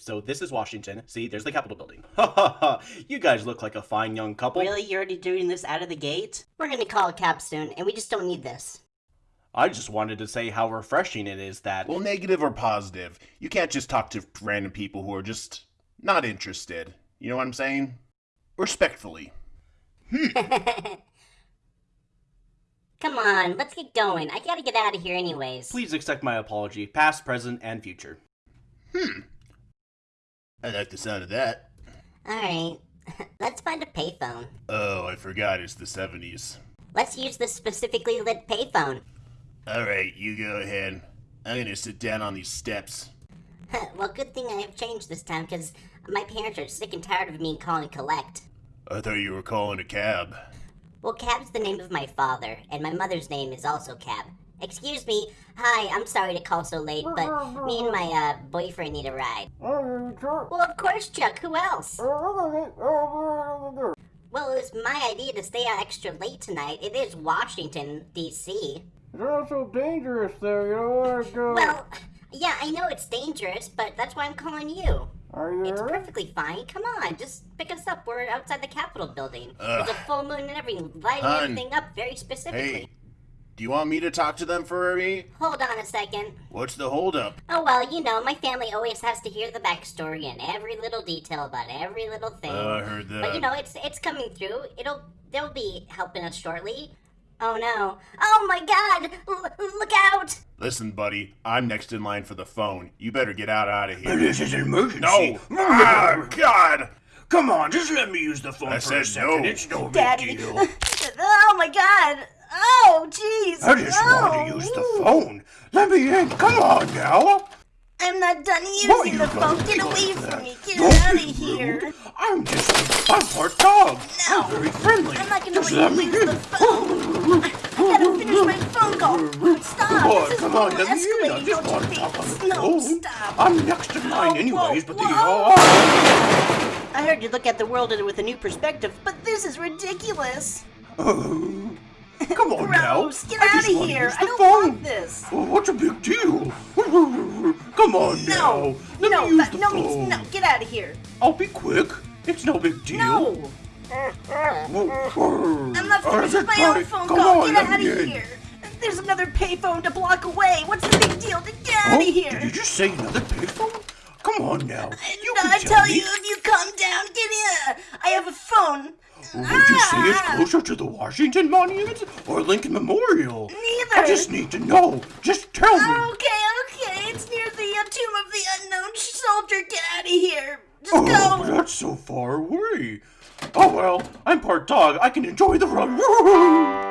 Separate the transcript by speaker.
Speaker 1: So this is Washington. See, there's the Capitol building. Ha ha ha! You guys look like a fine young couple.
Speaker 2: Really? You're already doing this out of the gate?
Speaker 3: We're gonna call it capstone, and we just don't need this.
Speaker 1: I just wanted to say how refreshing it is that.
Speaker 4: Well, negative or positive. You can't just talk to random people who are just not interested. You know what I'm saying? Respectfully.
Speaker 3: Come on, let's get going. I gotta get out of here anyways.
Speaker 1: Please accept my apology, past, present, and future. Hmm.
Speaker 4: I like the sound of that.
Speaker 3: Alright, let's find a payphone.
Speaker 4: Oh, I forgot it's the 70s.
Speaker 3: Let's use this specifically lit payphone.
Speaker 4: Alright, you go ahead. I'm gonna sit down on these steps.
Speaker 3: well, good thing I have changed this time, because my parents are sick and tired of me calling collect.
Speaker 4: I thought you were calling a cab.
Speaker 3: Well, Cab's the name of my father, and my mother's name is also Cab. Excuse me. Hi, I'm sorry to call so late, but me and my uh, boyfriend need a ride. Well, of course, Chuck. Who else? Well, it was my idea to stay out extra late tonight. It is Washington, D.C.
Speaker 5: It's also dangerous there, you know where to go.
Speaker 3: Well, yeah, I know it's dangerous, but that's why I'm calling you.
Speaker 5: Are you
Speaker 3: It's
Speaker 5: alright?
Speaker 3: perfectly fine. Come on, just pick us up. We're outside the Capitol building.
Speaker 4: Ugh.
Speaker 3: There's a full moon and everything, lighting
Speaker 4: Hun.
Speaker 3: everything up very specifically.
Speaker 4: Hey, do you want me to talk to them for me?
Speaker 3: Hold on a second.
Speaker 4: What's the holdup?
Speaker 3: Oh well, you know, my family always has to hear the backstory and every little detail about every little thing.
Speaker 4: Oh, I heard that.
Speaker 3: but you know, it's it's coming through. It'll they'll be helping us shortly. Oh no! Oh my God! L- look out!
Speaker 4: Listen, buddy, I'm next in line for the phone. You better get out out of here.
Speaker 5: This is an emergency.
Speaker 4: No! Ah, God!
Speaker 5: Come on, just let me use the phone
Speaker 4: I
Speaker 5: for a second.
Speaker 4: no.
Speaker 5: It's no big
Speaker 3: Daddy.
Speaker 5: deal.
Speaker 3: oh my God! Oh jeez!
Speaker 5: I just wanted to use the phone. Let me in. Come on now.
Speaker 3: I'm not done
Speaker 5: What
Speaker 3: using
Speaker 5: you
Speaker 3: the phone. Get
Speaker 5: do
Speaker 3: away from
Speaker 5: that?
Speaker 3: me! Get
Speaker 5: Don't
Speaker 3: out of here!
Speaker 5: rude. I'm just I'm part dog.
Speaker 3: No.
Speaker 5: I'm very friendly.
Speaker 3: I'm not gonna
Speaker 5: just
Speaker 3: let
Speaker 5: let
Speaker 3: you
Speaker 5: me
Speaker 3: use
Speaker 5: in.
Speaker 3: the phone. I gotta finish my phone call. Stop!
Speaker 5: Come on,
Speaker 3: this is
Speaker 5: come on, let me in. I
Speaker 3: escalating,
Speaker 5: just
Speaker 3: don't
Speaker 5: want to talk on the?
Speaker 3: No,
Speaker 5: phone.
Speaker 3: stop!
Speaker 5: I'm next in line
Speaker 3: Oh,
Speaker 5: anyways,
Speaker 3: whoa,
Speaker 5: but they
Speaker 3: whoa.
Speaker 5: are.
Speaker 2: I heard you look at the world with a new perspective, but this is ridiculous.
Speaker 5: Oh, come on now.
Speaker 2: Gross! Get
Speaker 5: I
Speaker 2: out of here! I don't
Speaker 5: phone.
Speaker 2: want this.
Speaker 5: Oh, what's a big deal? Come on
Speaker 2: No!
Speaker 5: now. Let
Speaker 2: no,
Speaker 5: me use the
Speaker 2: no,
Speaker 5: phone.
Speaker 2: no, get out of here!
Speaker 5: I'll be quick. It's no big deal.
Speaker 2: No!
Speaker 5: I'm
Speaker 2: not finished with my own phone
Speaker 5: Come
Speaker 2: call.
Speaker 5: On,
Speaker 2: Get out of
Speaker 5: in.
Speaker 2: here! There's another payphone a block away. What's the big deal? To Get out
Speaker 5: Oh,
Speaker 2: of here!
Speaker 5: Did you just say another payphone? Come on now. You
Speaker 2: No,
Speaker 5: can
Speaker 2: I
Speaker 5: tell
Speaker 2: tell you, if you calm down, get in. I have a phone.
Speaker 5: Would you say it's
Speaker 2: Ah!
Speaker 5: closer to the Washington Monument or Lincoln Memorial?
Speaker 2: Neither.
Speaker 5: I just need to know. Just tell me.
Speaker 2: Okay, okay. It's near the uh, tomb of the unknown soldier. Get out of here. Just
Speaker 5: Oh,
Speaker 2: go.
Speaker 5: that's so far away. Oh well, I'm part dog. I can enjoy the run.